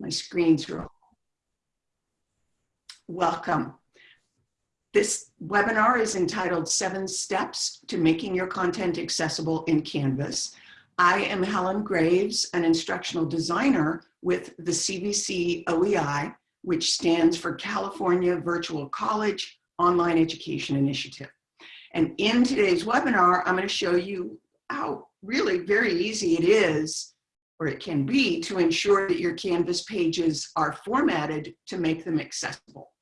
My screen's roll. Welcome. This webinar is entitled Seven Steps to Making Your Content Accessible in Canvas. I am Helen Graves, an instructional designer with the CVC OEI, which stands for California Virtual College Online Education Initiative. And in today's webinar, I'm going to show you how really very easy it is or it can be to ensure that your Canvas pages are formatted to make them accessible.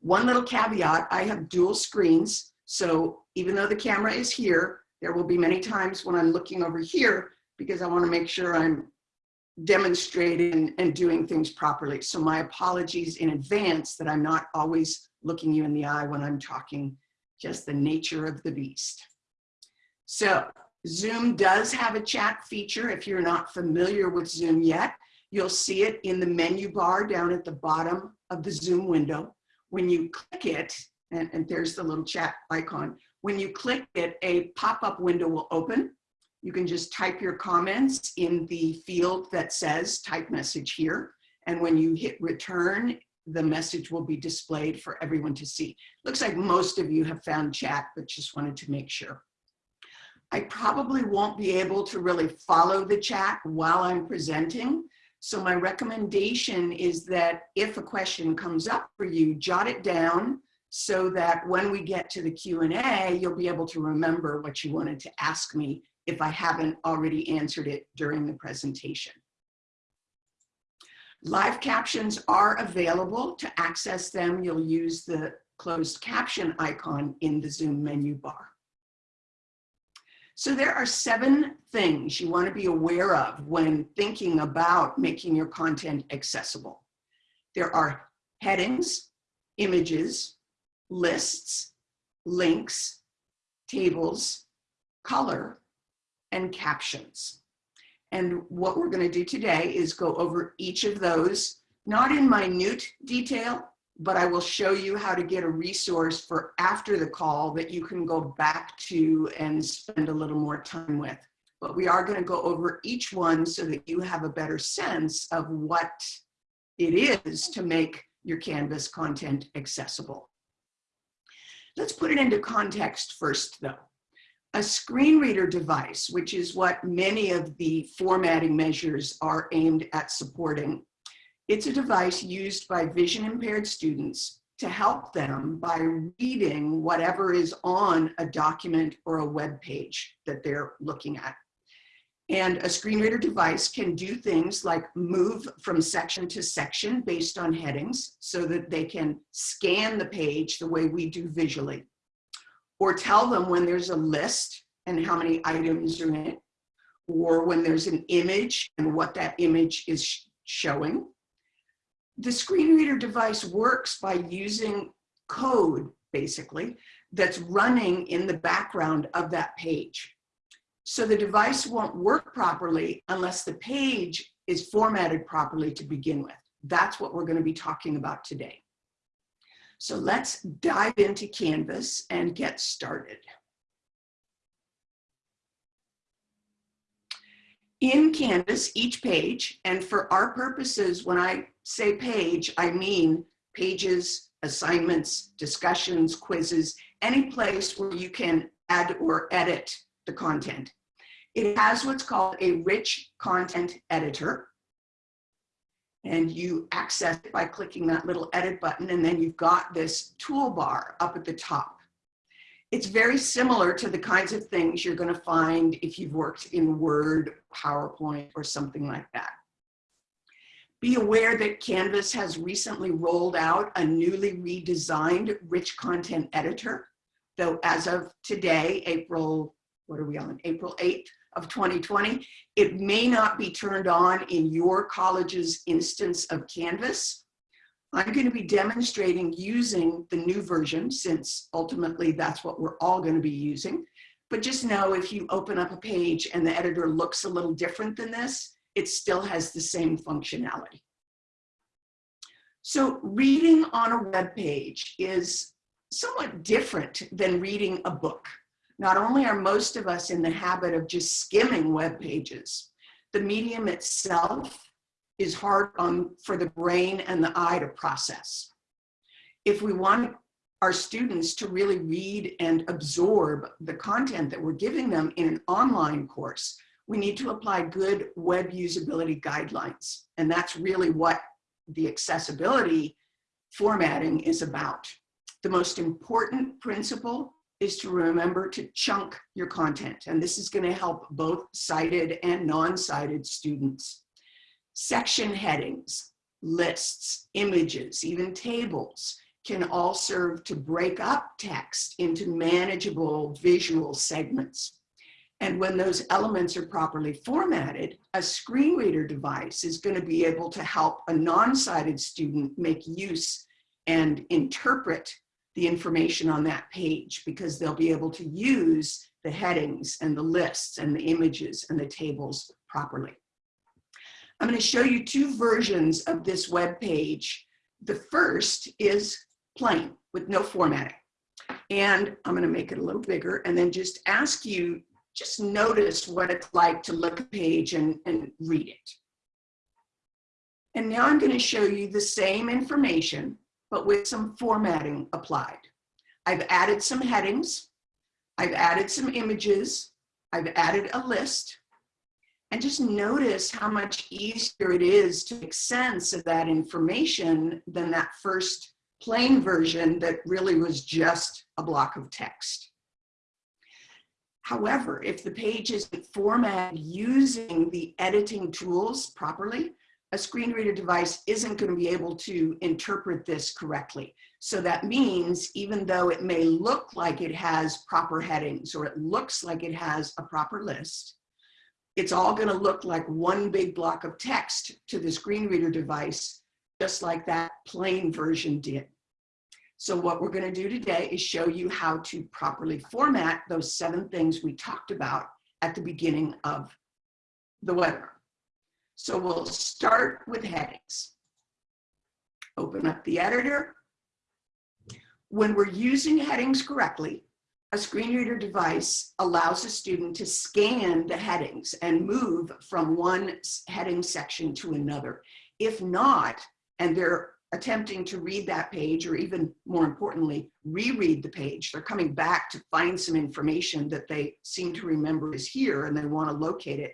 One little caveat, I have dual screens. So even though the camera is here, there will be many times when I'm looking over here because I wanna make sure I'm demonstrating and doing things properly. So my apologies in advance that I'm not always looking you in the eye when I'm talking, just the nature of the beast. So Zoom does have a chat feature. If you're not familiar with Zoom yet, you'll see it in the menu bar down at the bottom of the Zoom window. When you click it, and, and there's the little chat icon, when you click it, a pop-up window will open. You can just type your comments in the field that says type message here. And when you hit return, the message will be displayed for everyone to see. Looks like most of you have found chat, but just wanted to make sure. I probably won't be able to really follow the chat while I'm presenting. So my recommendation is that if a question comes up for you, jot it down so that when we get to the Q&A, you'll be able to remember what you wanted to ask me if I haven't already answered it during the presentation. Live captions are available. To access them, you'll use the closed caption icon in the Zoom menu bar. So there are seven things you want to be aware of when thinking about making your content accessible. There are headings, images, lists, links, tables, color, and captions. And what we're going to do today is go over each of those, not in minute detail, but I will show you how to get a resource for after the call that you can go back to and spend a little more time with. But we are gonna go over each one so that you have a better sense of what it is to make your Canvas content accessible. Let's put it into context first though. A screen reader device, which is what many of the formatting measures are aimed at supporting, it's a device used by vision impaired students to help them by reading whatever is on a document or a web page that they're looking at. And a screen reader device can do things like move from section to section based on headings so that they can scan the page the way we do visually. Or tell them when there's a list and how many items are in it. Or when there's an image and what that image is showing the screen reader device works by using code, basically, that's running in the background of that page. So the device won't work properly unless the page is formatted properly to begin with. That's what we're going to be talking about today. So let's dive into Canvas and get started. In Canvas, each page, and for our purposes, when I say page, I mean pages, assignments, discussions, quizzes, any place where you can add or edit the content. It has what's called a rich content editor. And you access it by clicking that little edit button, and then you've got this toolbar up at the top. It's very similar to the kinds of things you're going to find if you've worked in Word, PowerPoint, or something like that. Be aware that Canvas has recently rolled out a newly redesigned rich content editor. Though as of today, April, what are we on, April 8th of 2020, it may not be turned on in your college's instance of Canvas. I'm going to be demonstrating using the new version since ultimately that's what we're all going to be using. But just know if you open up a page and the editor looks a little different than this, it still has the same functionality. So reading on a web page is somewhat different than reading a book. Not only are most of us in the habit of just skimming web pages, the medium itself is hard on, for the brain and the eye to process. If we want our students to really read and absorb the content that we're giving them in an online course, we need to apply good web usability guidelines. And that's really what the accessibility formatting is about. The most important principle is to remember to chunk your content. And this is gonna help both sighted and non-sighted students. Section headings, lists, images, even tables can all serve to break up text into manageable visual segments. And when those elements are properly formatted, a screen reader device is going to be able to help a non-sighted student make use and interpret the information on that page because they'll be able to use the headings and the lists and the images and the tables properly. I'm going to show you two versions of this web page. The first is plain with no formatting. And I'm going to make it a little bigger and then just ask you, just notice what it's like to look at a page and, and read it. And now I'm going to show you the same information, but with some formatting applied. I've added some headings. I've added some images. I've added a list. And just notice how much easier it is to make sense of that information than that first plain version that really was just a block of text. However, if the page isn't formatted using the editing tools properly, a screen reader device isn't going to be able to interpret this correctly. So that means even though it may look like it has proper headings or it looks like it has a proper list, it's all going to look like one big block of text to the screen reader device, just like that plain version did. So what we're going to do today is show you how to properly format those seven things we talked about at the beginning of the webinar. So we'll start with headings. Open up the editor. When we're using headings correctly, a screen reader device allows a student to scan the headings and move from one heading section to another. If not, and they're attempting to read that page or even more importantly, reread the page, they're coming back to find some information that they seem to remember is here and they want to locate it.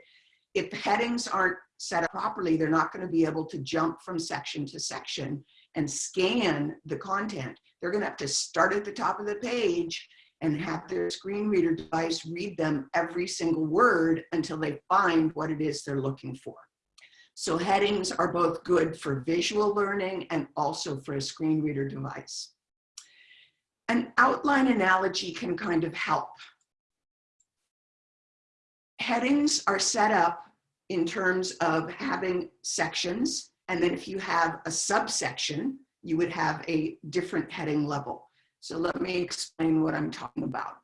If the headings aren't set up properly, they're not going to be able to jump from section to section and scan the content. They're going to have to start at the top of the page and have their screen reader device read them every single word until they find what it is they're looking for. So headings are both good for visual learning and also for a screen reader device. An outline analogy can kind of help. Headings are set up in terms of having sections, and then if you have a subsection, you would have a different heading level. So let me explain what I'm talking about.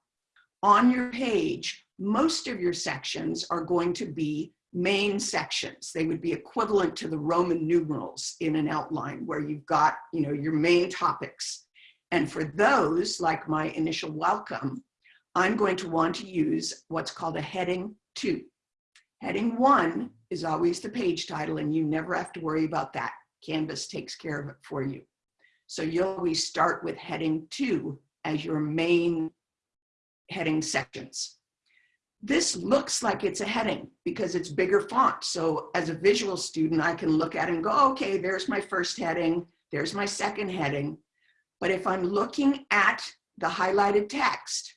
On your page, most of your sections are going to be main sections. They would be equivalent to the Roman numerals in an outline where you've got, you know, your main topics. And for those, like my initial welcome, I'm going to want to use what's called a heading two. Heading one is always the page title and you never have to worry about that. Canvas takes care of it for you. So you'll always start with heading two as your main heading sections. This looks like it's a heading because it's bigger font. So as a visual student, I can look at it and go, okay, there's my first heading, there's my second heading. But if I'm looking at the highlighted text,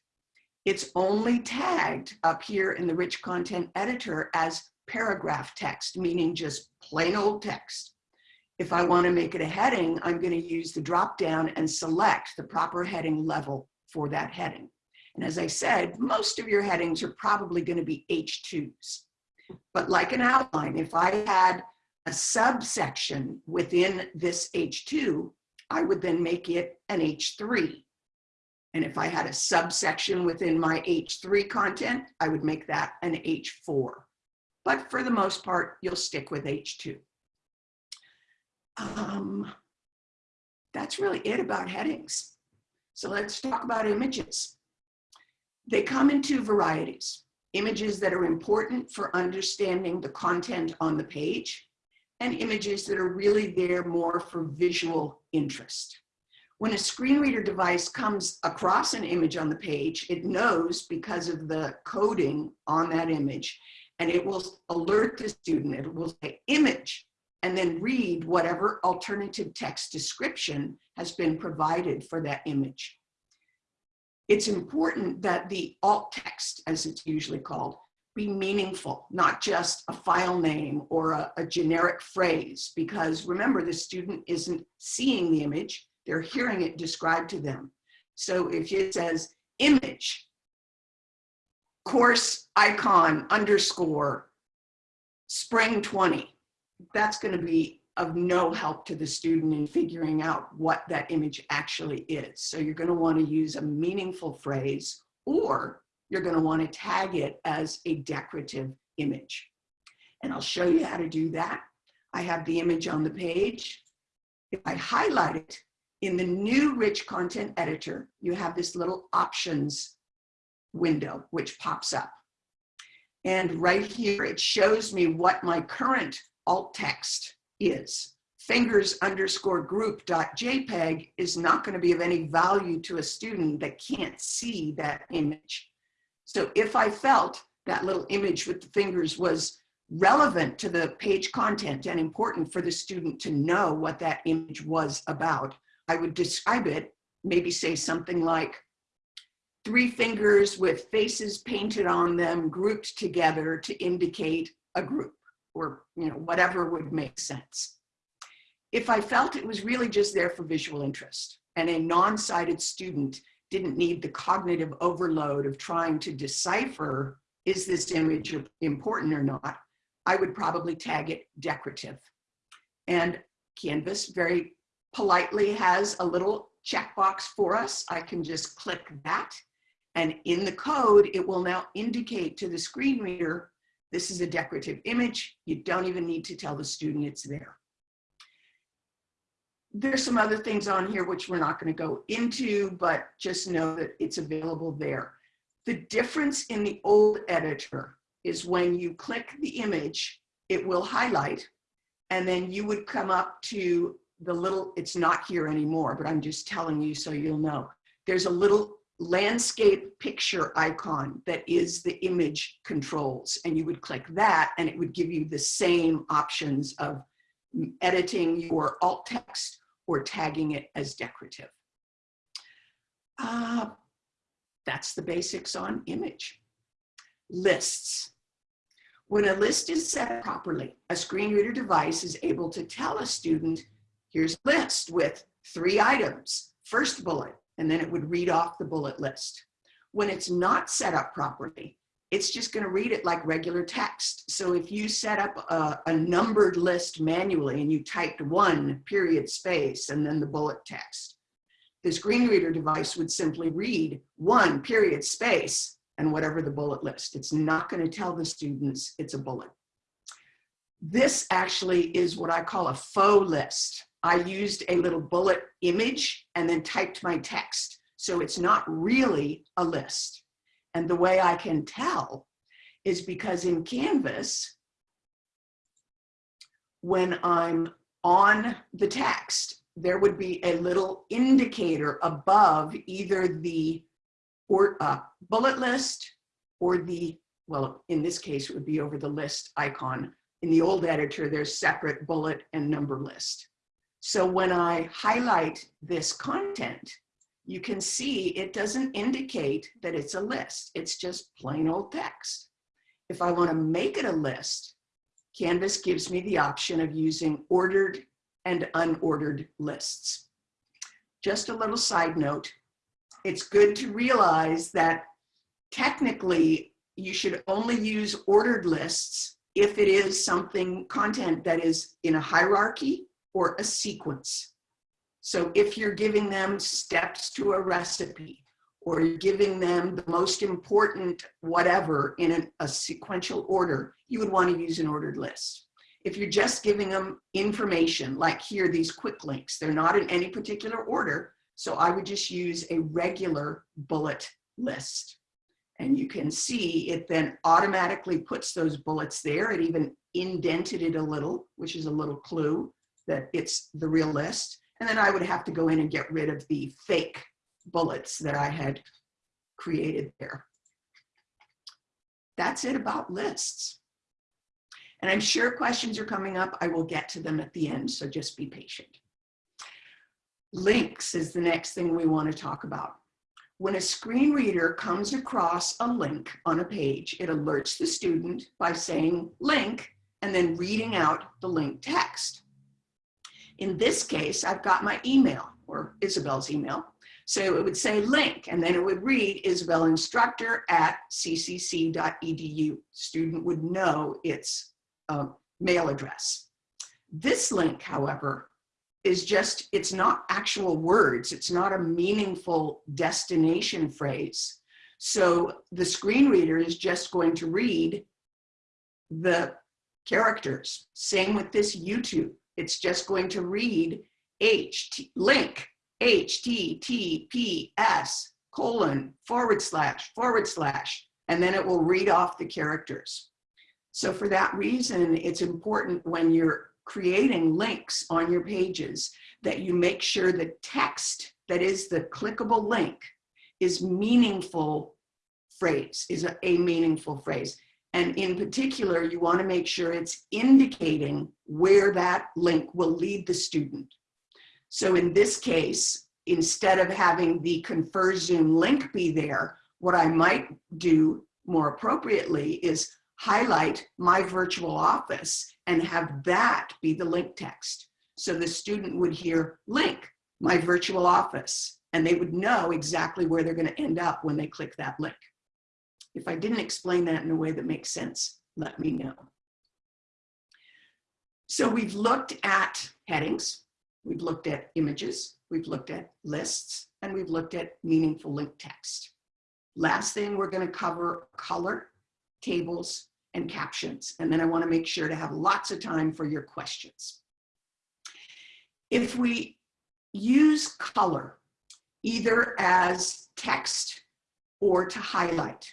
it's only tagged up here in the rich content editor as paragraph text, meaning just plain old text. If I want to make it a heading, I'm going to use the drop down and select the proper heading level for that heading. And as I said, most of your headings are probably going to be H2s. But like an outline, if I had a subsection within this H2, I would then make it an H3. And if I had a subsection within my H3 content, I would make that an H4. But for the most part, you'll stick with H2 um, that's really it about headings. So let's talk about images. They come in two varieties. Images that are important for understanding the content on the page and images that are really there more for visual interest. When a screen reader device comes across an image on the page, it knows because of the coding on that image, and it will alert the student, it will say image, and then read whatever alternative text description has been provided for that image. It's important that the alt text, as it's usually called, be meaningful, not just a file name or a, a, generic phrase, because remember, the student isn't seeing the image, they're hearing it described to them. So if it says image, course icon underscore spring 20, that's gonna be of no help to the student in figuring out what that image actually is. So you're gonna to want to use a meaningful phrase or you're gonna to want to tag it as a decorative image. And I'll show you how to do that. I have the image on the page. If I highlight it, in the new rich content editor, you have this little options window which pops up. And right here, it shows me what my current alt text is. Fingers underscore group dot JPEG is not going to be of any value to a student that can't see that image. So if I felt that little image with the fingers was relevant to the page content and important for the student to know what that image was about, I would describe it, maybe say something like three fingers with faces painted on them grouped together to indicate a group or you know whatever would make sense. If I felt it was really just there for visual interest and a non-sighted student didn't need the cognitive overload of trying to decipher is this image important or not, I would probably tag it decorative. And Canvas very politely has a little checkbox for us. I can just click that. And in the code, it will now indicate to the screen reader, this is a decorative image. You don't even need to tell the student it's there. There's some other things on here which we're not going to go into, but just know that it's available there. The difference in the old editor is when you click the image, it will highlight, and then you would come up to the little, it's not here anymore, but I'm just telling you so you'll know. There's a little landscape picture icon that is the image controls. And you would click that and it would give you the same options of editing your alt text or tagging it as decorative. Uh, that's the basics on image. Lists. When a list is set properly, a screen reader device is able to tell a student here's a list with three items, first bullet, and then it would read off the bullet list. When it's not set up properly, it's just gonna read it like regular text. So if you set up a, a numbered list manually and you typed one period space and then the bullet text, the screen reader device would simply read one period space and whatever the bullet list. It's not gonna tell the students it's a bullet. This actually is what I call a faux list. I used a little bullet image and then typed my text. So it's not really a list. And the way I can tell is because in Canvas, when I'm on the text, there would be a little indicator above either the or uh, bullet list or the, well, in this case, it would be over the list icon. In the old editor, there's separate bullet and number list. So when I highlight this content, you can see it doesn't indicate that it's a list. It's just plain old text. If I want to make it a list, Canvas gives me the option of using ordered and unordered lists. Just a little side note, it's good to realize that technically you should only use ordered lists if it is something content that is in a hierarchy or a sequence. So if you're giving them steps to a recipe, or giving them the most important whatever in a, a sequential order, you would want to use an ordered list. If you're just giving them information, like here, these quick links, they're not in any particular order, so I would just use a regular bullet list. And you can see it then automatically puts those bullets there. It even indented it a little, which is a little clue that it's the real list. And then I would have to go in and get rid of the fake bullets that I had created there. That's it about lists. And I'm sure questions are coming up. I will get to them at the end, so just be patient. Links is the next thing we want to talk about. When a screen reader comes across a link on a page, it alerts the student by saying link and then reading out the link text. In this case, I've got my email or Isabel's email. So it would say link, and then it would read Isabel instructor at ccc.edu. Student would know its uh, mail address. This link, however, is just, it's not actual words. It's not a meaningful destination phrase. So the screen reader is just going to read the characters. Same with this YouTube. It's just going to read H, link, HTTPS colon forward slash forward slash, and then it will read off the characters. So for that reason, it's important when you're creating links on your pages that you make sure the text that is the clickable link is meaningful phrase, is a, a meaningful phrase. And in particular, you want to make sure it's indicating where that link will lead the student. So in this case, instead of having the ConferZoom link be there, what I might do more appropriately is highlight my virtual office and have that be the link text. So the student would hear link, my virtual office, and they would know exactly where they're gonna end up when they click that link. If I didn't explain that in a way that makes sense, let me know. So we've looked at headings, we've looked at images, we've looked at lists, and we've looked at meaningful link text. Last thing we're gonna cover color, tables, and captions. And then I wanna make sure to have lots of time for your questions. If we use color, either as text or to highlight,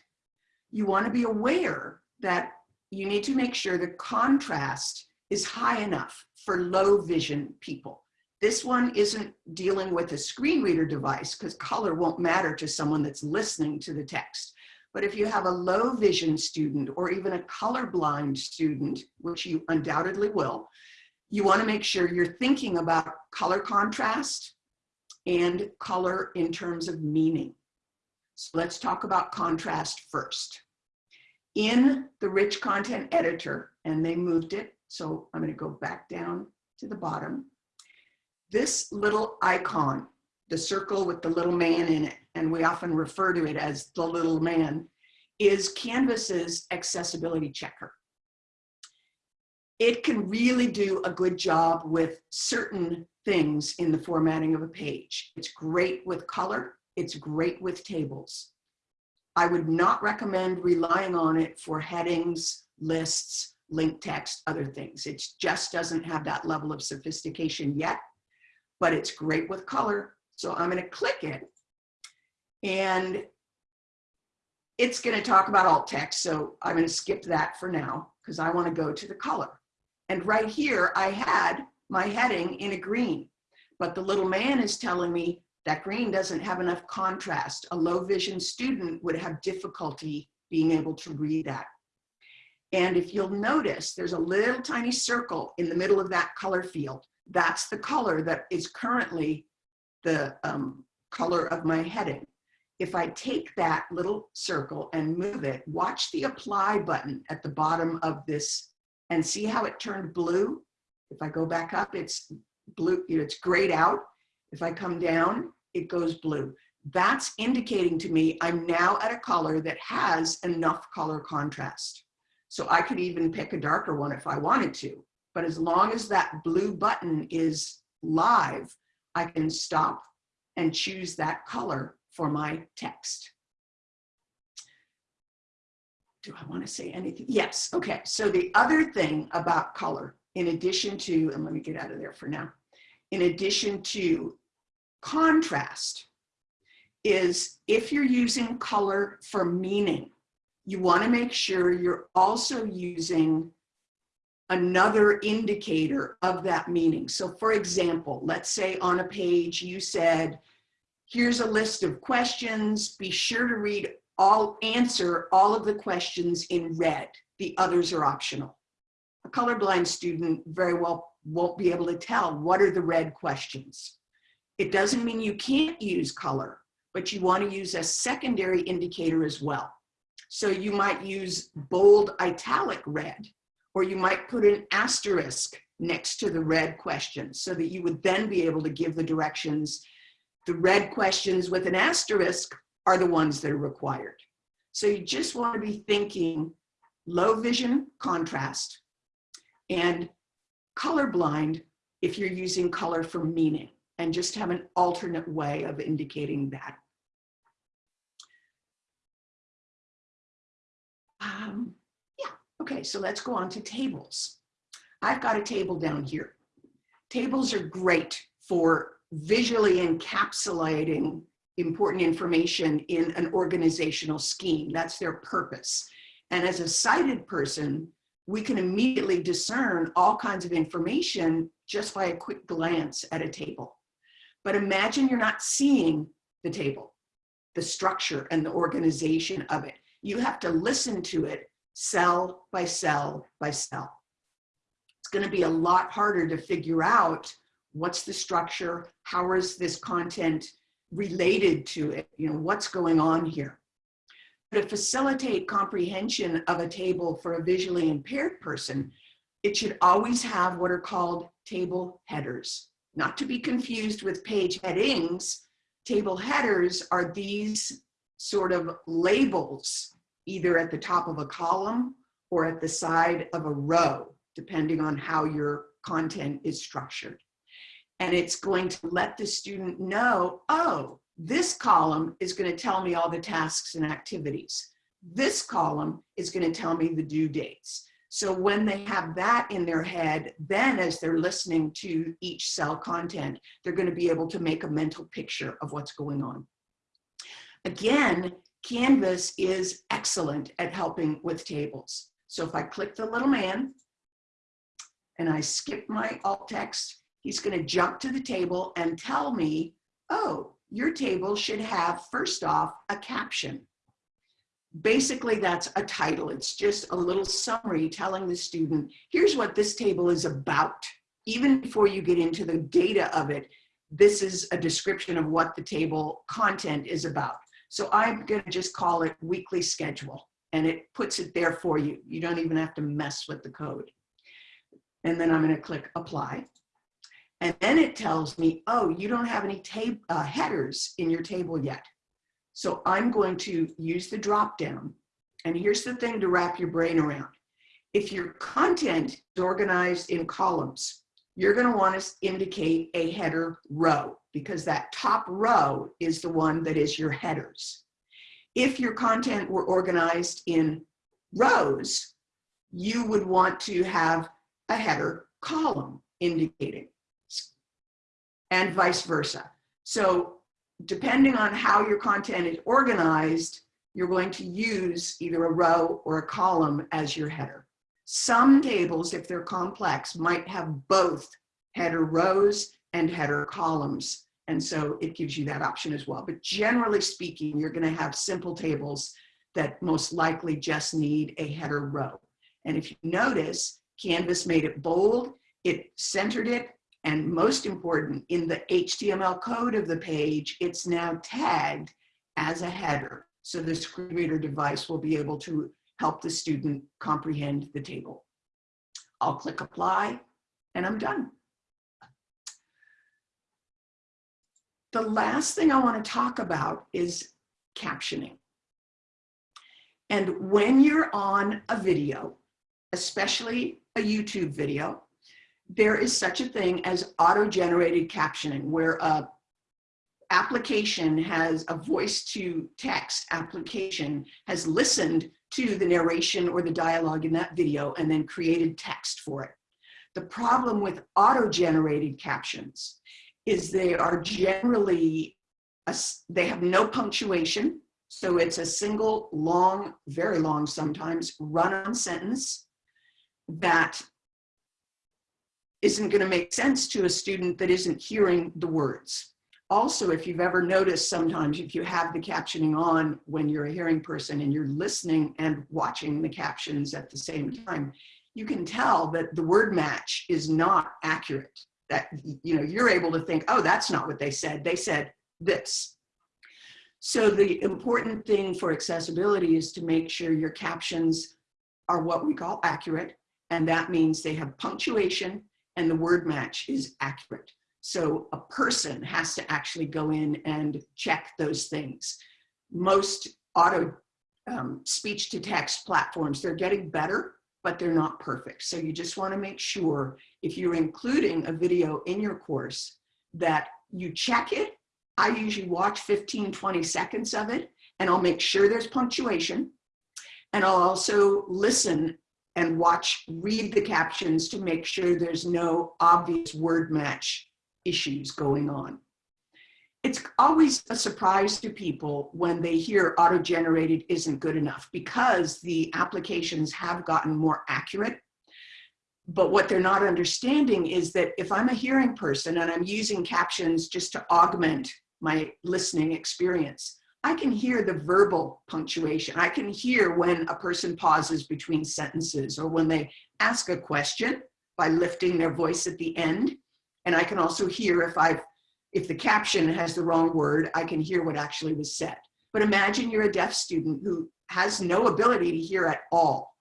you wanna be aware that you need to make sure the contrast is high enough for low vision people. This one isn't dealing with a screen reader device because color won't matter to someone that's listening to the text. But if you have a low vision student or even a colorblind student, which you undoubtedly will, you wanna make sure you're thinking about color contrast and color in terms of meaning. So let's talk about contrast first. In the rich content editor, and they moved it, so I'm gonna go back down to the bottom. This little icon the circle with the little man in it, and we often refer to it as the little man, is Canvas's accessibility checker. It can really do a good job with certain things in the formatting of a page. It's great with color. It's great with tables. I would not recommend relying on it for headings, lists, link text, other things. It just doesn't have that level of sophistication yet, but it's great with color so I'm going to click it and it's going to talk about alt text. So I'm going to skip that for now because I want to go to the color. And right here, I had my heading in a green, but the little man is telling me that green doesn't have enough contrast. A low vision student would have difficulty being able to read that. And if you'll notice, there's a little tiny circle in the middle of that color field. That's the color that is currently the um, color of my heading. If I take that little circle and move it, watch the apply button at the bottom of this and see how it turned blue. If I go back up, it's blue, you know, it's grayed out. If I come down, it goes blue. That's indicating to me I'm now at a color that has enough color contrast. So I could even pick a darker one if I wanted to. But as long as that blue button is live, I can stop and choose that color for my text. Do I want to say anything? Yes. Okay. So the other thing about color, in addition to, and let me get out of there for now, in addition to contrast, is if you're using color for meaning, you want to make sure you're also using another indicator of that meaning. So for example, let's say on a page you said, here's a list of questions, be sure to read all, answer all of the questions in red. The others are optional. A colorblind student very well won't be able to tell what are the red questions. It doesn't mean you can't use color, but you want to use a secondary indicator as well. So you might use bold italic red, or you might put an asterisk next to the red questions so that you would then be able to give the directions. The red questions with an asterisk are the ones that are required. So you just want to be thinking low vision contrast and colorblind if you're using color for meaning and just have an alternate way of indicating that. Um, yeah, okay, so let's go on to tables. I've got a table down here. Tables are great for visually encapsulating important information in an organizational scheme. That's their purpose. And as a sighted person, we can immediately discern all kinds of information just by a quick glance at a table. But imagine you're not seeing the table, the structure and the organization of it. You have to listen to it cell by cell by cell. It's gonna be a lot harder to figure out what's the structure, how is this content related to it, you know, what's going on here. To facilitate comprehension of a table for a visually impaired person, it should always have what are called table headers. Not to be confused with page headings, table headers are these sort of labels, either at the top of a column or at the side of a row, depending on how your content is structured. And it's going to let the student know, oh, this column is going to tell me all the tasks and activities. This column is going to tell me the due dates. So when they have that in their head, then as they're listening to each cell content, they're going to be able to make a mental picture of what's going on. Again, Canvas is excellent at helping with tables. So if I click the little man and I skip my alt text, he's going to jump to the table and tell me, oh, your table should have, first off, a caption. Basically, that's a title. It's just a little summary telling the student, here's what this table is about. Even before you get into the data of it, this is a description of what the table content is about. So I'm going to just call it weekly schedule and it puts it there for you. You don't even have to mess with the code. And then I'm going to click apply. And then it tells me, oh, you don't have any uh, headers in your table yet. So I'm going to use the drop down. And here's the thing to wrap your brain around. If your content is organized in columns, you're going to want to indicate a header row because that top row is the one that is your headers. If your content were organized in rows, you would want to have a header column indicating and vice versa. So depending on how your content is organized, you're going to use either a row or a column as your header. Some tables, if they're complex, might have both header rows and header columns. And so it gives you that option as well. But generally speaking, you're gonna have simple tables that most likely just need a header row. And if you notice, Canvas made it bold, it centered it, and most important, in the HTML code of the page, it's now tagged as a header. So the screen reader device will be able to help the student comprehend the table. I'll click apply and I'm done. The last thing I want to talk about is captioning. And when you're on a video, especially a YouTube video, there is such a thing as auto-generated captioning, where a application has a voice to text application has listened to the narration or the dialogue in that video and then created text for it. The problem with auto-generated captions is they are generally, a, they have no punctuation. So it's a single long, very long sometimes, run-on sentence that isn't going to make sense to a student that isn't hearing the words. Also, if you've ever noticed sometimes if you have the captioning on when you're a hearing person and you're listening and watching the captions at the same time, you can tell that the word match is not accurate. That, you know, you're able to think, oh, that's not what they said. They said this. So the important thing for accessibility is to make sure your captions are what we call accurate. And that means they have punctuation and the word match is accurate. So a person has to actually go in and check those things. Most auto um, speech to text platforms, they're getting better, but they're not perfect. So you just wanna make sure if you're including a video in your course that you check it. I usually watch 15, 20 seconds of it and I'll make sure there's punctuation. And I'll also listen and watch, read the captions to make sure there's no obvious word match issues going on. It's always a surprise to people when they hear auto-generated isn't good enough because the applications have gotten more accurate. But what they're not understanding is that if I'm a hearing person and I'm using captions just to augment my listening experience, I can hear the verbal punctuation. I can hear when a person pauses between sentences or when they ask a question by lifting their voice at the end. And I can also hear if I've, if the caption has the wrong word, I can hear what actually was said. But imagine you're a deaf student who has no ability to hear at all.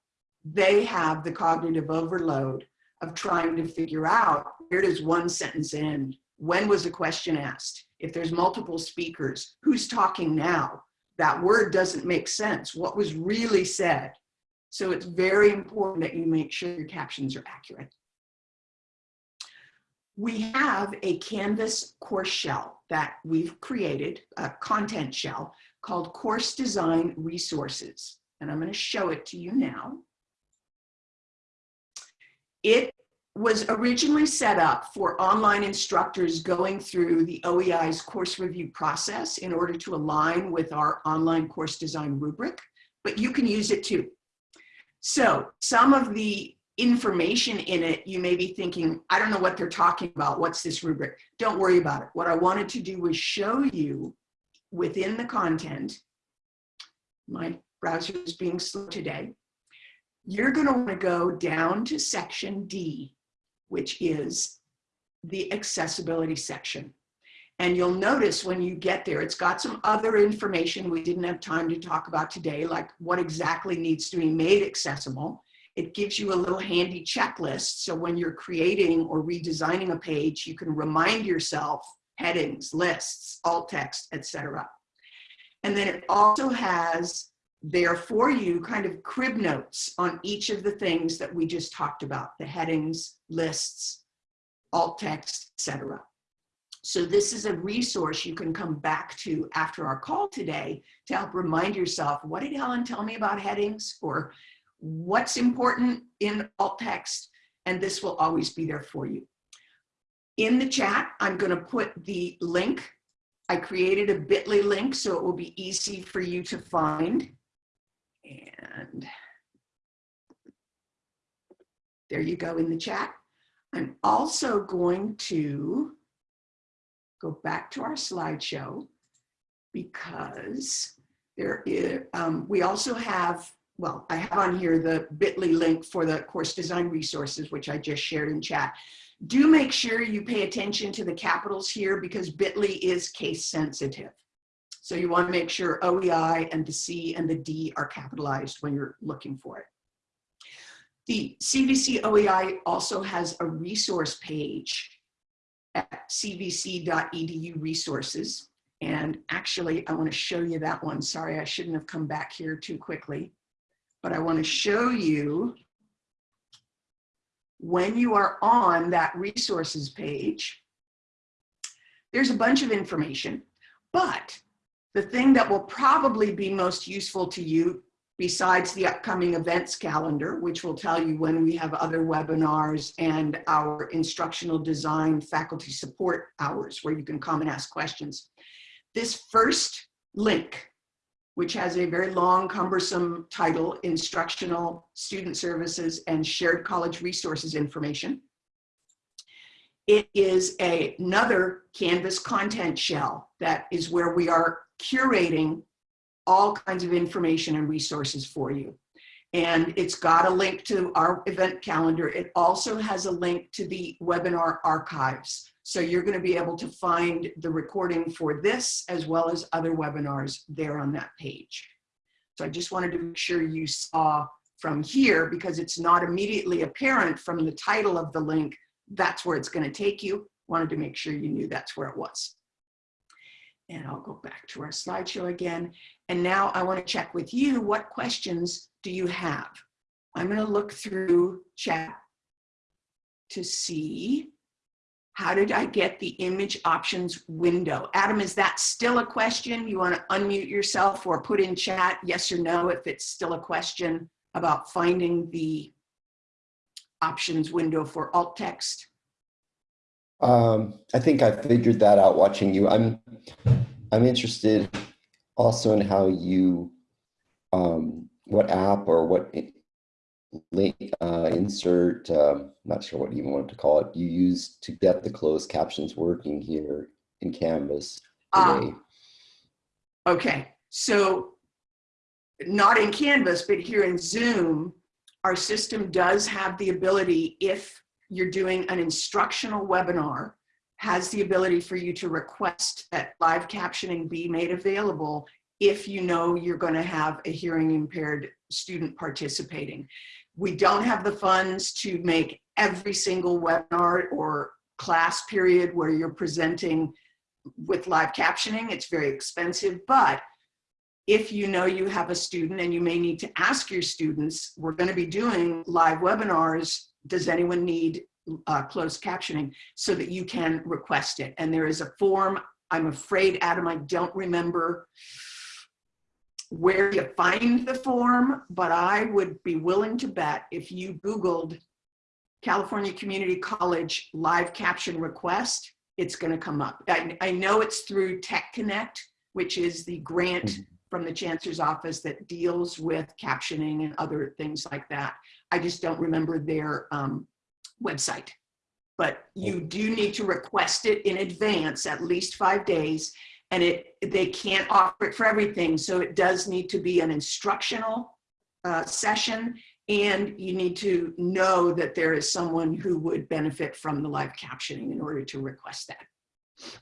They have the cognitive overload of trying to figure out where does one sentence end? When was a question asked? If there's multiple speakers, who's talking now? That word doesn't make sense. What was really said? So it's very important that you make sure your captions are accurate. We have a Canvas course shell that we've created, a content shell called Course Design Resources. And I'm going to show it to you now. It was originally set up for online instructors going through the OEI's course review process in order to align with our online course design rubric, but you can use it too. So some of the information in it, you may be thinking, I don't know what they're talking about. What's this rubric? Don't worry about it. What I wanted to do was show you within the content, my browser is being slow today, you're going to want to go down to section D which is the accessibility section. And you'll notice when you get there, it's got some other information we didn't have time to talk about today, like what exactly needs to be made accessible. It gives you a little handy checklist. So when you're creating or redesigning a page, you can remind yourself headings, lists, alt text, etc. And then it also has there for you kind of crib notes on each of the things that we just talked about, the headings, lists, alt text, etc. So this is a resource you can come back to after our call today to help remind yourself, what did Helen tell me about headings or what's important in alt text? And this will always be there for you. In the chat, I'm gonna put the link. I created a bit.ly link so it will be easy for you to find. And there you go in the chat. I'm also going to go back to our slideshow because there is, um, we also have, well, I have on here the bit.ly link for the course design resources, which I just shared in chat. Do make sure you pay attention to the capitals here because bit.ly is case sensitive. So you want to make sure OEI and the C and the D are capitalized when you're looking for it. The CVC OEI also has a resource page at cvc.edu resources. And actually, I want to show you that one. Sorry, I shouldn't have come back here too quickly. But I want to show you when you are on that resources page, there's a bunch of information, but the thing that will probably be most useful to you besides the upcoming events calendar, which will tell you when we have other webinars and our instructional design faculty support hours where you can come and ask questions. This first link, which has a very long, cumbersome title, Instructional Student Services and Shared College Resources Information. It is a, another Canvas content shell that is where we are curating all kinds of information and resources for you. And it's got a link to our event calendar. It also has a link to the webinar archives. So you're going to be able to find the recording for this as well as other webinars there on that page. So I just wanted to make sure you saw from here because it's not immediately apparent from the title of the link, that's where it's going to take you. Wanted to make sure you knew that's where it was. And I'll go back to our slideshow again. And now I want to check with you, what questions do you have? I'm going to look through chat to see how did I get the image options window? Adam, is that still a question? You want to unmute yourself or put in chat yes or no if it's still a question about finding the options window for alt text? Um, I think I figured that out watching you. I'm I'm interested also in how you um, what app or what link uh, insert um, not sure what you even want to call it you use to get the closed captions working here in Canvas today. Okay, so not in Canvas, but here in Zoom, our system does have the ability, if you're doing an instructional webinar, has the ability for you to request that live captioning be made available if you know you're going to have a hearing impaired student participating. We don't have the funds to make every single webinar or class period where you're presenting with live captioning. It's very expensive, but if you know you have a student and you may need to ask your students, we're going to be doing live webinars. Does anyone need uh, closed captioning so that you can request it? And there is a form. I'm afraid, Adam, I don't remember where you find the form, but I would be willing to bet if you Googled California Community College live caption request, it's going to come up. I, I know it's through Tech Connect, which is the grant Mhm. from the chancellor's office that deals with captioning and other things like that. I just don't remember their um, website. But you do need to request it in advance, at least five days, and it they can't offer it for everything. So it does need to be an instructional uh, session, and you need to know that there is someone who would benefit from the live captioning in order to request that.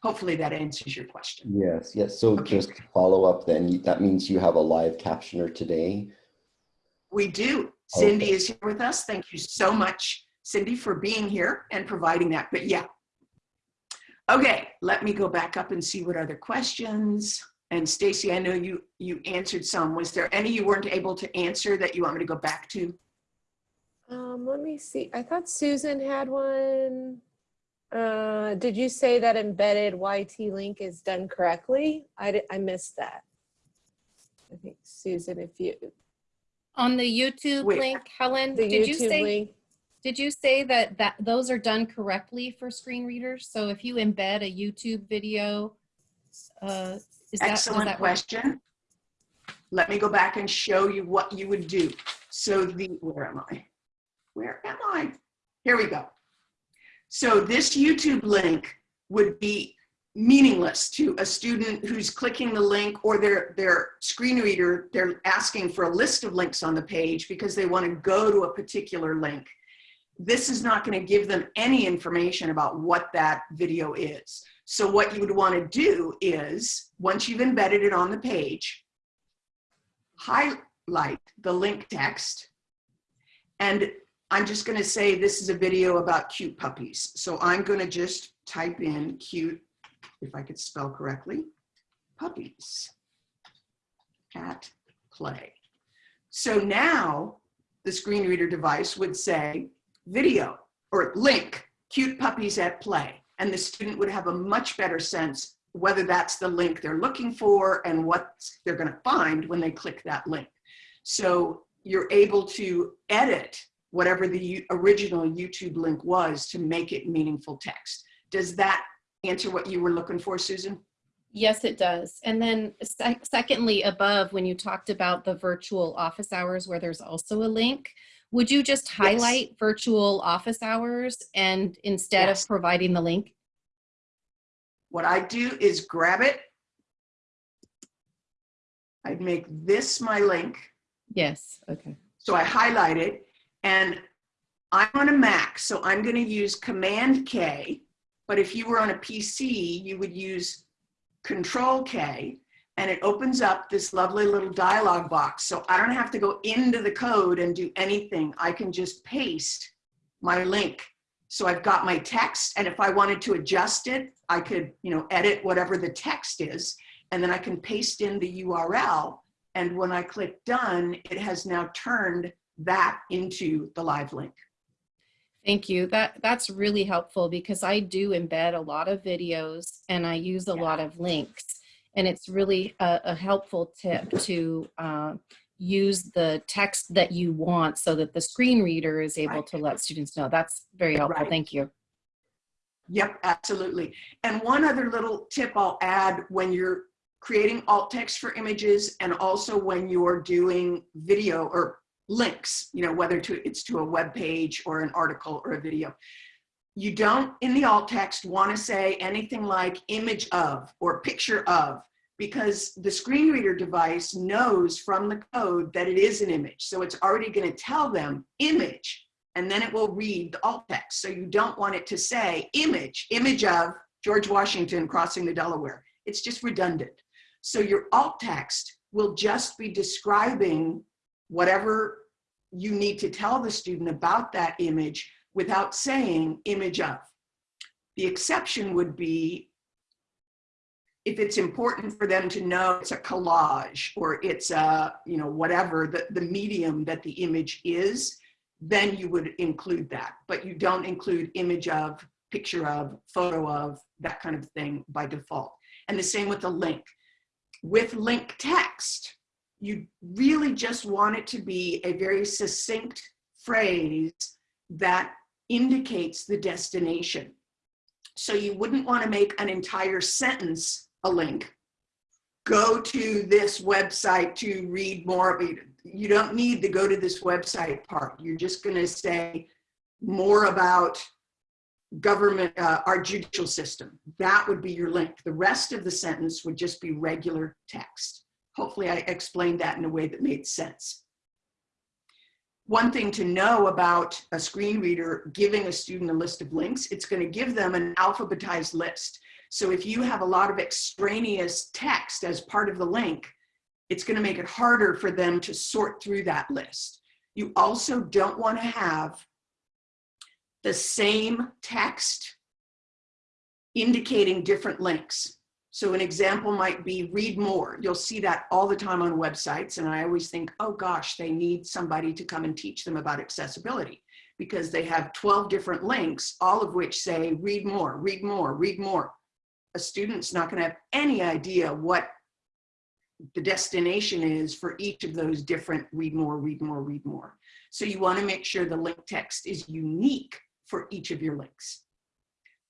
Hopefully that answers your question. Yes, yes. So Okay. just follow up then, that means you have a live captioner today. We do. Cindy Okay. is here with us. Thank you so much, Cindy, for being here and providing that. But yeah. Okay, let me go back up and see what other questions. And Stacy, I know you you answered some. Was there any you weren't able to answer that you want me to go back to? Um, let me see. I thought Susan had one. Uh, did you say that embedded YT link is done correctly? I, di- I missed that. I think Susan, if you, On the YouTube Wait. link, Helen, did you say, link. did you say that, that those are done correctly for screen readers? So if you embed a YouTube video, uh, is that, Excellent that work? question. Let me go back and show you what you would do. So the, where am I? Where am I? Here we go. So this YouTube link would be meaningless to a student who's clicking the link or their, their screen reader, they're asking for a list of links on the page because they want to go to a particular link. This is not going to give them any information about what that video is. So what you would want to do is, once you've embedded it on the page, highlight the link text. And I'm just going to say this is a video about cute puppies. So I'm going to just type in cute, if I could spell correctly, puppies at play. So now the screen reader device would say video or link cute puppies at play. And the student would have a much better sense whether that's the link they're looking for and what they're going to find when they click that link. So you're able to edit whatever the original YouTube link was to make it meaningful text. Does that answer what you were looking for, Susan? Yes, it does. And then sec- secondly, above, when you talked about the virtual office hours where there's also a link, Would you just Yes. highlight virtual office hours and instead Yes. of providing the link? What I do is grab it. I'd make this my link. Yes, okay. So I highlight it and I'm on a Mac, so I'm going to use Command K. But if you were on a PC, you would use Control K and it opens up this lovely little dialog box. So I don't have to go into the code and do anything. I can just paste my link. So I've got my text and if I wanted to adjust it, I could, you know, edit whatever the text is and then I can paste in the URL and when I click done, it has now turned that into the live link. Thank you. That that's really helpful because I do embed a lot of videos and I use a Yeah. lot of links. And it's really a, a helpful tip to uh, use the text that you want so that the screen reader is able Right. to let students know. That's very helpful. Right. Thank you. Yep, absolutely. And one other little tip I'll add when you're creating alt text for images and also when you're doing video or links, you know, whether to it's to a web page or an article or a video. You don't in the alt text want to say anything like image of or picture of because the screen reader device knows from the code that it is an image. So it's already going to tell them image and then it will read the alt text. So you don't want it to say image, image of George Washington crossing the Delaware. It's just redundant. So your alt text will just be describing whatever you need to tell the student about that image without saying image of. The exception would be if it's important for them to know it's a collage or it's a, you know, whatever the, the medium that the image is, then you would include that. But you don't include image of, picture of, photo of, that kind of thing by default. And the same with the link. With link text, you really just want it to be a very succinct phrase that indicates the destination. So you wouldn't want to make an entire sentence a link. Go to this website to read more of it. You don't need to go to this website part. You're just going to say more about government, uh, our judicial system. That would be your link. The rest of the sentence would just be regular text. Hopefully I explained that in a way that made sense. One thing to know about a screen reader giving a student a list of links, it's going to give them an alphabetized list. So if you have a lot of extraneous text as part of the link, it's going to make it harder for them to sort through that list. You also don't want to have the same text indicating different links. So an example might be read more. You'll see that all the time on websites. And I always think, oh gosh, they need somebody to come and teach them about accessibility because they have 12 different links, all of which say read more, read more, read more. A student's not gonna have any idea what the destination is for each of those different read more, read more, read more. So you wanna make sure the link text is unique for each of your links.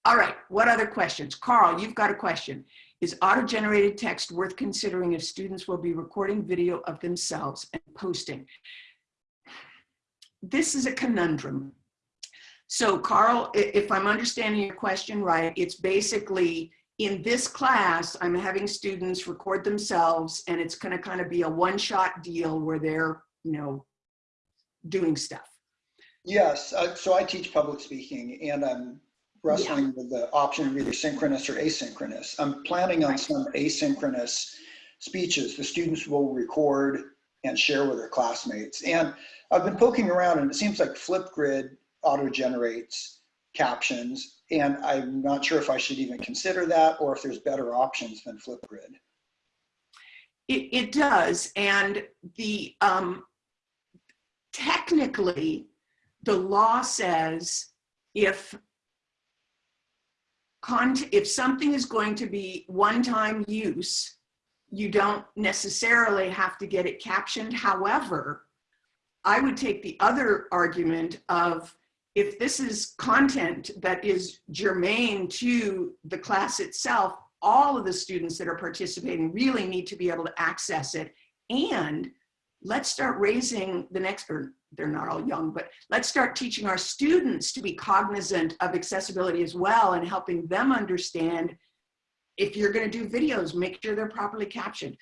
All right, what other questions? Carl, you've got a question. Is auto-generated text worth considering if students will be recording video of themselves and posting? This is a conundrum. So Carl, if I'm understanding your question right, it's basically in this class, I'm having students record themselves and it's gonna kind of be a one-shot deal where they're, you know, doing stuff. Yes, uh, so I teach public speaking and I'm wrestling with the option of either synchronous or asynchronous. I'm planning on Right. some asynchronous speeches the students will record and share with their classmates. And I've been poking around and it seems like Flipgrid auto-generates captions. And I'm not sure if I should even consider that or if there's better options than Flipgrid. It, it does, and the, um, technically, the law says if if something is going to be one-time use, you don't necessarily have to get it captioned. However, I would take the other argument of if this is content that is germane to the class itself, all of the students that are participating really need to be able to access it. And let's start raising the next, or they're not all young, but let's start teaching our students to be cognizant of accessibility as well and helping them understand if you're going to do videos, make sure they're properly captioned.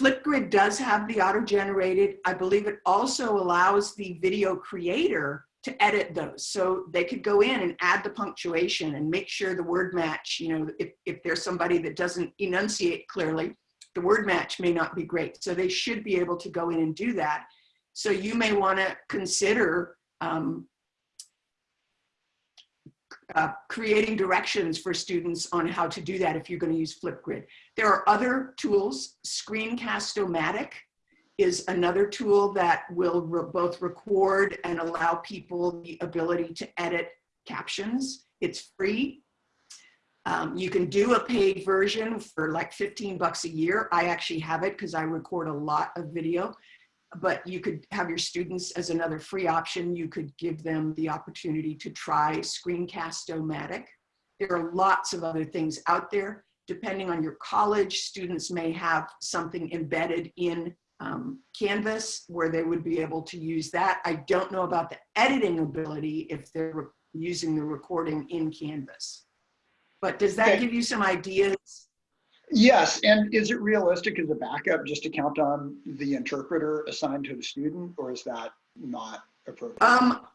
Flipgrid does have the auto-generated. I believe it also allows the video creator to edit those. So they could go in and add the punctuation and make sure the word match, you know, if, if there's somebody that doesn't enunciate clearly, the word match may not be great. So they should be able to go in and do that. So you may want to consider um, uh, creating directions for students on how to do that if you're going to use Flipgrid. There are other tools. Screencast-O-Matic is another tool that will re both record and allow people the ability to edit captions. It's free. Um, you can do a paid version for like 15 bucks a year. I actually have it because I record a lot of video, but you could have your students as another free option. You could give them the opportunity to try Screencast-O-Matic. There are lots of other things out there. Depending on your college, students may have something embedded in um, Canvas where they would be able to use that. I don't know about the editing ability if they're using the recording in Canvas. But does that Okay. give you some ideas? Yes, and is it realistic as a backup just to count on the interpreter assigned to the student, or is that not appropriate? Um,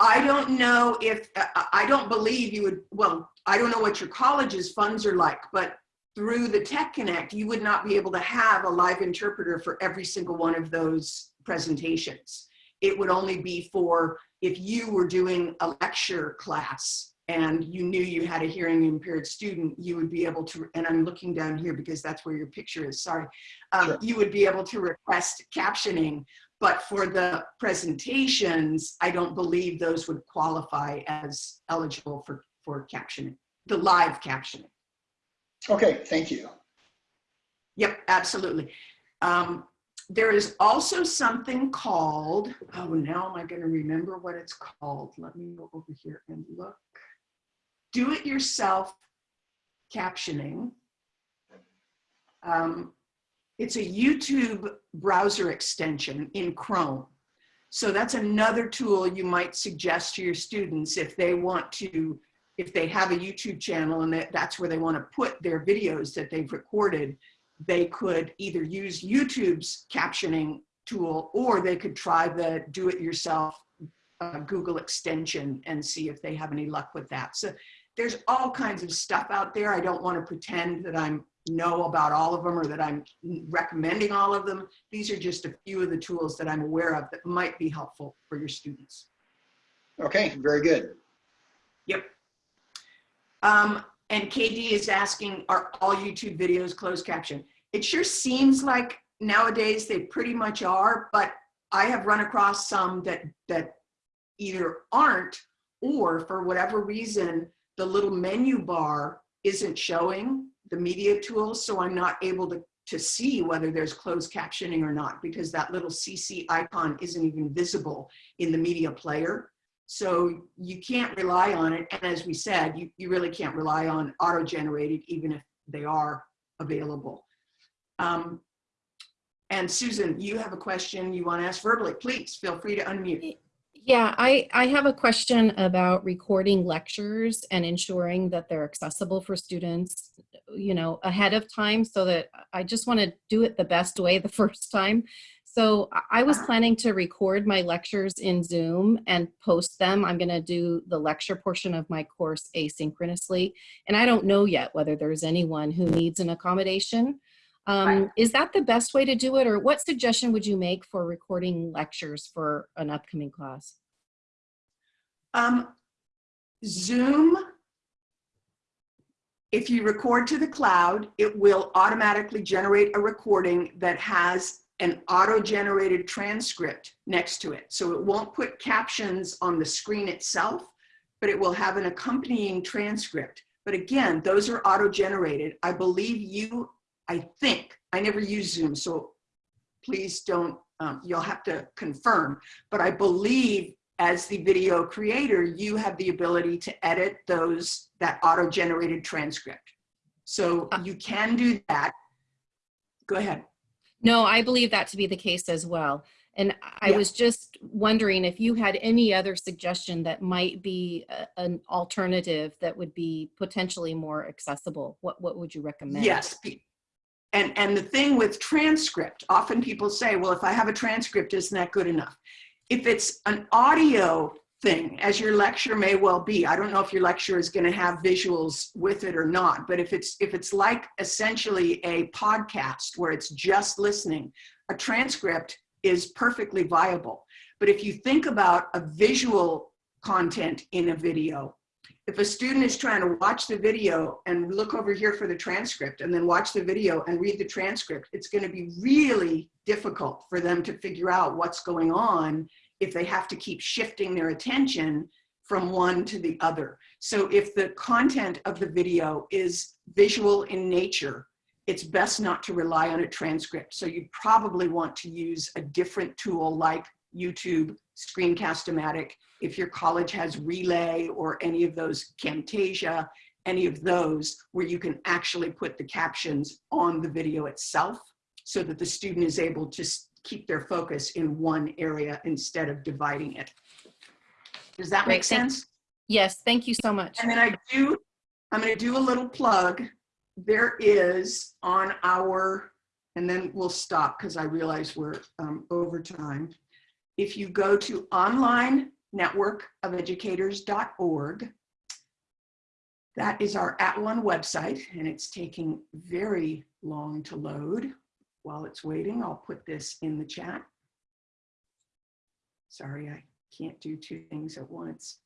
I don't know if, I I don't believe you would, well, I don't know what your college's funds are like, but through the Tech Connect, you would not be able to have a live interpreter for every single one of those presentations. It would only be for if you were doing a lecture class and you knew you had a hearing impaired student, you would be able to, and I'm looking down here because that's where your picture is, sorry. Um, Sure. You would be able to request captioning but for the presentations, I don't believe those would qualify as eligible for, for captioning, the live captioning. Okay, thank you. Yep, absolutely. Um, there is also something called, oh, now am I going to remember what it's called? Let me go over here and look. Do it yourself captioning. Um, it's a YouTube browser extension in Chrome. So that's another tool you might suggest to your students if they want to, if they have a YouTube channel and that, that's where they want to put their videos that they've recorded, they could either use YouTube's captioning tool or they could try the do-it-yourself uh, Google extension and see if they have any luck with that. So there's all kinds of stuff out there. I don't want to pretend that I'm know about all of them or that I'm recommending all of them. These are just a few of the tools that I'm aware of that might be helpful for your students. Okay, very good. Yep. Um, and KD is asking, are all YouTube videos closed caption? It sure seems like nowadays they pretty much are, but I have run across some that, that either aren't or for whatever reason, the little menu bar isn't showing the media tools, so I'm not able to, to see whether there's closed captioning or not because that little CC icon isn't even visible in the media player. So you can't rely on it. And as we said, you, you really can't rely on auto-generated even if they are available. Um, and Susan, you have a question you want to ask verbally. Please feel free to unmute. Yeah, I, I have a question about recording lectures and ensuring that they're accessible for students, you know, ahead of time so that I just want to do it the best way the first time. So I- I was uh-huh. planning to record my lectures in Zoom and post them. I'm going to do the lecture portion of my course asynchronously. And I don't know yet whether there's anyone who needs an accommodation. Um, Right. Is that the best way to do it? Or what suggestion would you make for recording lectures for an upcoming class? Um, Zoom, if you record to the cloud, it will automatically generate a recording that has an auto-generated transcript next to it. So it won't put captions on the screen itself, but it will have an accompanying transcript. But again, those are auto-generated. I believe you, I think, I never use Zoom, so please don't, um, you'll have to confirm, but I believe as the video creator, you have the ability to edit those, that auto-generated transcript. So you can do that. Go ahead. No, I believe that to be the case as well. And I Yeah. was just wondering if you had any other suggestion that might be a- an alternative that would be potentially more accessible. What, what would you recommend? Yes. And, and the thing with transcript, often people say, well, if I have a transcript, isn't that good enough? If it's an audio thing, as your lecture may well be, I don't know if your lecture is going to have visuals with it or not, but if it's, if it's like essentially a podcast where it's just listening, a transcript is perfectly viable. But if you think about a visual content in a video, if a student is trying to watch the video and look over here for the transcript and then watch the video and read the transcript, it's going to be really difficult for them to figure out what's going on if they have to keep shifting their attention from one to the other. So if the content of the video is visual in nature, it's best not to rely on a transcript. So you probably want to use a different tool like YouTube, Screencast-O-Matic, if your college has Relay or any of those, Camtasia, any of those, where you can actually put the captions on the video itself so that the student is able to keep their focus in one area instead of dividing it. Does that make Great, thank- sense? Yes, thank you so much. And then I do, I'm gonna do a little plug. There is on our, and then we'll stop because I realize we're um, over time. If you go to online network of educators.org, that is our at one website and it's taking very long to load. While it's waiting, I'll put this in the chat. Sorry, I can't do two things at once.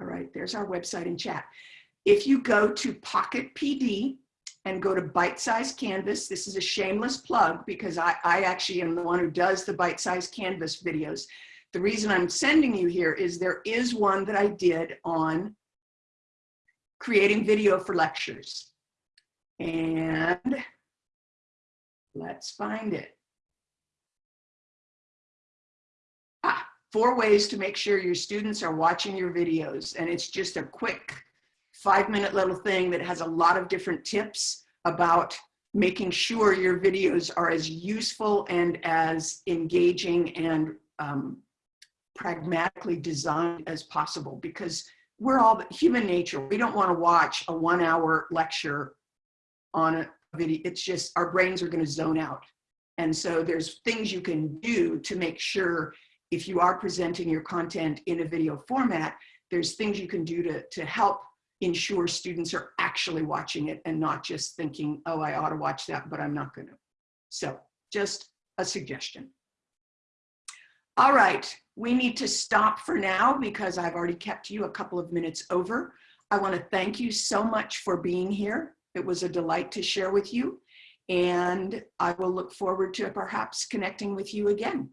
All right, there's our website and chat. If you go to Pocket PD and go to Bite Size Canvas, this is a shameless plug because I, I actually am the one who does the Bite Size Canvas videos. The reason I'm sending you here is there is one that I did on creating video for lectures. And let's find it. Ah, four ways to make sure your students are watching your videos. And it's just a quick five minute little thing that has a lot of different tips about making sure your videos are as useful and as engaging and um, pragmatically designed as possible because we're all human nature. We don't want to watch a one hour lecture on a video. It's just our brains are going to zone out. And so there's things you can do to make sure if you are presenting your content in a video format, there's things you can do to, to help ensure students are actually watching it and not just thinking, oh, I ought to watch that, but I'm not going to. So just a suggestion. All right, we need to stop for now because I've already kept you a couple of minutes over. I want to thank you so much for being here. It was a delight to share with you and I will look forward to perhaps connecting with you again.